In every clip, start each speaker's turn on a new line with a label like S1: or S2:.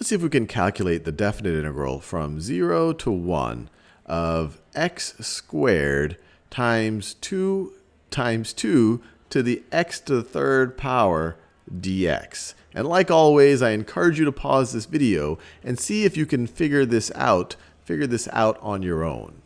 S1: Let's see if we can calculate the definite integral from 0 to 1 of x squared times 2 times 2 to the x to the third power dx. And like always, I encourage you to pause this video and see if you can figure this out, figure this out on your own.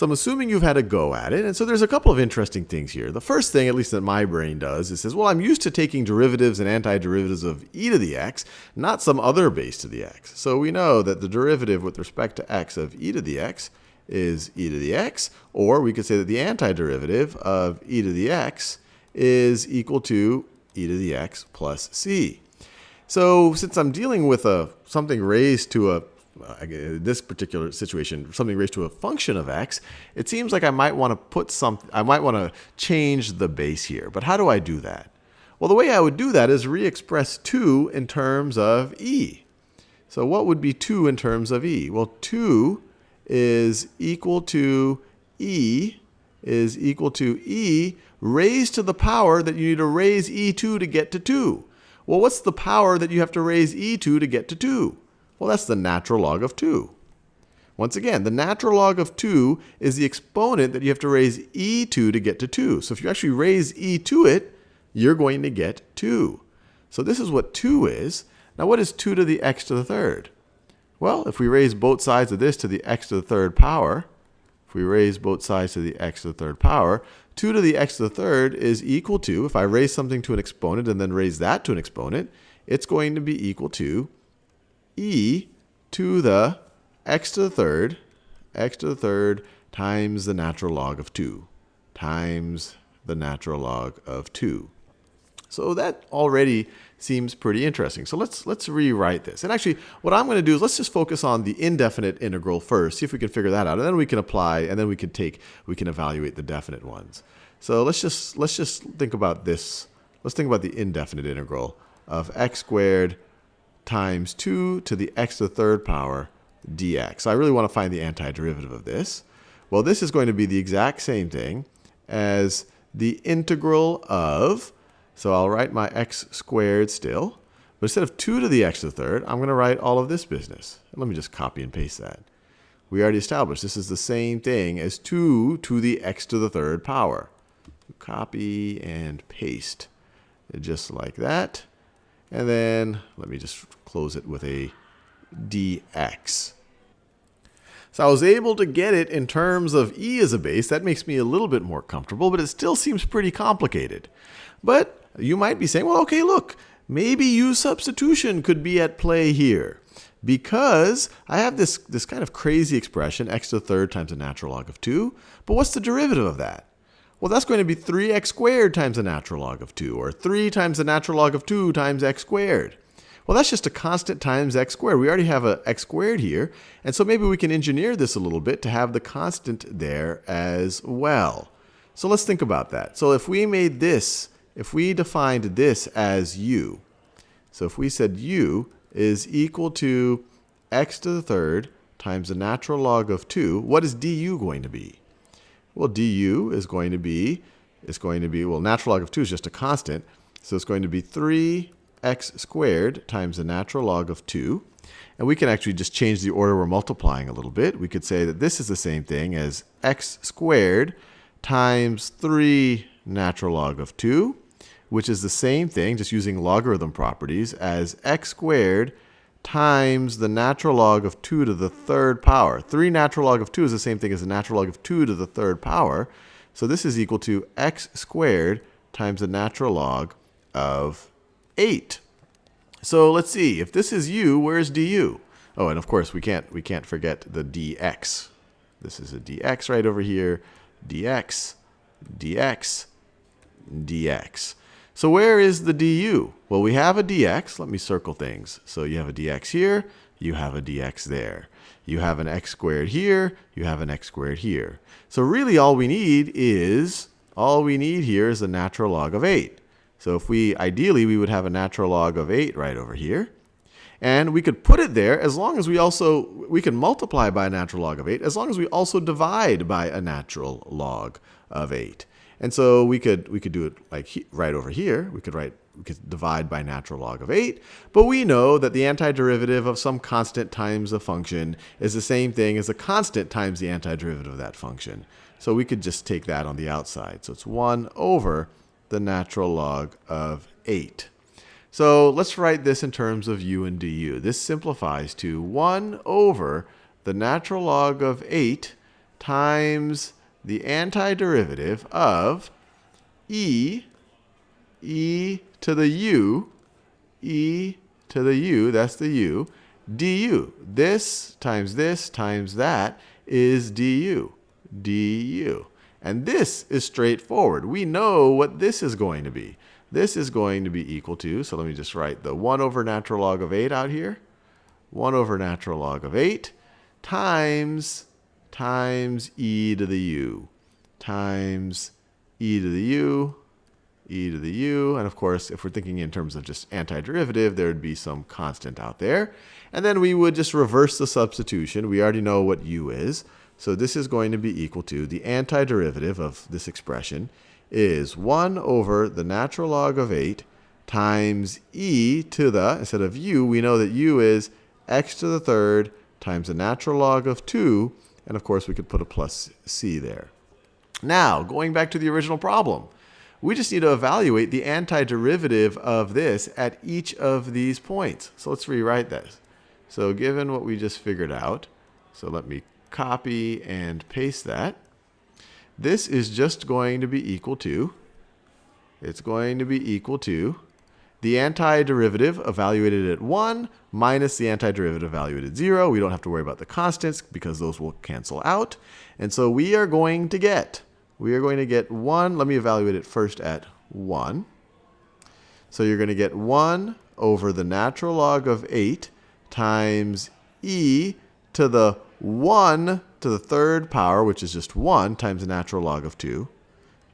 S1: So I'm assuming you've had a go at it. And so there's a couple of interesting things here. The first thing, at least that my brain does, is says, well, I'm used to taking derivatives and antiderivatives of e to the x, not some other base to the x. So we know that the derivative with respect to x of e to the x is e to the x, or we could say that the antiderivative of e to the x is equal to e to the x plus c. So since I'm dealing with a something raised to a this particular situation, something raised to a function of x, it seems like I might want to put some, I might want to change the base here. But how do I do that? Well, the way I would do that is re-express 2 in terms of e. So what would be 2 in terms of e? Well, 2 is equal to e is equal to e raised to the power that you need to raise e2 to get to 2. Well, what's the power that you have to raise e2 to get to 2? Well, that's the natural log of 2. Once again, the natural log of 2 is the exponent that you have to raise e to to get to 2. So if you actually raise e to it, you're going to get 2. So this is what 2 is. Now what is 2 to the x to the third? Well, if we raise both sides of this to the x to the third power, if we raise both sides to the x to the third power, 2 to the x to the third is equal to, if I raise something to an exponent and then raise that to an exponent, it's going to be equal to e to the x to the third, x to the third times the natural log of 2 times the natural log of 2. So that already seems pretty interesting. So let's let's rewrite this. And actually, what I'm going to do is let's just focus on the indefinite integral first, see if we can figure that out, and then we can apply, and then we can take, we can evaluate the definite ones. So let's just let's just think about this. Let's think about the indefinite integral of x squared times 2 to the x to the third power dx. So I really want to find the antiderivative of this. Well, this is going to be the exact same thing as the integral of, so I'll write my x squared still, but instead of 2 to the x to the third, I'm going to write all of this business. Let me just copy and paste that. We already established this is the same thing as 2 to the x to the third power. Copy and paste just like that. And then let me just close it with a dx. So I was able to get it in terms of e as a base. That makes me a little bit more comfortable, but it still seems pretty complicated. But you might be saying, well, okay, look, maybe u substitution could be at play here. Because I have this, this kind of crazy expression, x to the third times the natural log of 2. But what's the derivative of that? Well, that's going to be 3x squared times the natural log of 2, or 3 times the natural log of 2 times x squared. Well, that's just a constant times x squared. We already have a x squared here, and so maybe we can engineer this a little bit to have the constant there as well. So let's think about that. So if we made this, if we defined this as u, so if we said u is equal to x to the third times the natural log of 2, what is du going to be? Well, du is going to be, it's going to be, well, natural log of 2 is just a constant. So it's going to be 3x squared times the natural log of 2. And we can actually just change the order we're multiplying a little bit. We could say that this is the same thing as x squared times 3 natural log of 2, which is the same thing, just using logarithm properties, as x squared times the natural log of 2 to the third power. 3 natural log of 2 is the same thing as the natural log of 2 to the third power. So this is equal to x squared times the natural log of 8. So let's see. If this is u, where's du? Oh, and of course, we can't, we can't forget the dx. This is a dx right over here. dx, dx, dx. So where is the du? Well, we have a dx. Let me circle things. So you have a dx here, you have a dx there. You have an x squared here, you have an x squared here. So really all we need is, all we need here is the natural log of 8. So if we, ideally, we would have a natural log of 8 right over here. And we could put it there as long as we also, we can multiply by a natural log of 8 as long as we also divide by a natural log of 8. And so we could we could do it like he, right over here. We could write we could divide by natural log of 8. But we know that the antiderivative of some constant times a function is the same thing as a constant times the antiderivative of that function. So we could just take that on the outside. So it's 1 over the natural log of 8. So let's write this in terms of u and du. This simplifies to 1 over the natural log of 8 times the antiderivative of e, e to the u, e to the u, that's the u, du. This times this times that is du, du. And this is straightforward. We know what this is going to be. This is going to be equal to, so let me just write the 1 over natural log of 8 out here. 1 over natural log of 8 times, times e to the u, times e to the u, e to the u. And of course, if we're thinking in terms of just antiderivative, there would be some constant out there. And then we would just reverse the substitution. We already know what u is. So this is going to be equal to the antiderivative of this expression is 1 over the natural log of 8 times e to the, instead of u, we know that u is x to the third times the natural log of 2. And of course, we could put a plus c there. Now, going back to the original problem, we just need to evaluate the antiderivative of this at each of these points. So let's rewrite this. So given what we just figured out, so let me copy and paste that. This is just going to be equal to, it's going to be equal to the antiderivative evaluated at 1 minus the antiderivative evaluated at 0. We don't have to worry about the constants because those will cancel out. And so we are going to get, we are going to get 1, let me evaluate it first at 1. So you're going to get 1 over the natural log of 8 times e to the 1 to the third power, which is just 1, times the natural log of 2.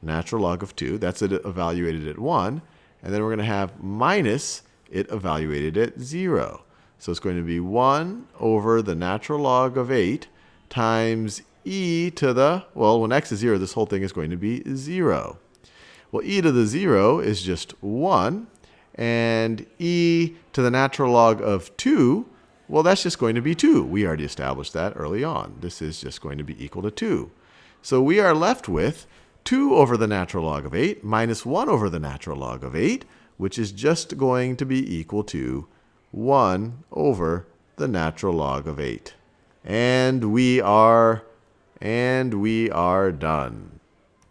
S1: Natural log of 2, that's it evaluated at 1. And then we're going to have minus it evaluated at 0. So it's going to be 1 over the natural log of 8 times e to the, well, when x is 0, this whole thing is going to be 0. Well, e to the 0 is just 1. And e to the natural log of 2 well, that's just going to be 2. We already established that early on. This is just going to be equal to 2. So we are left with 2 over the natural log of 8 minus 1 over the natural log of 8, which is just going to be equal to 1 over the natural log of 8. And we are, and we are done.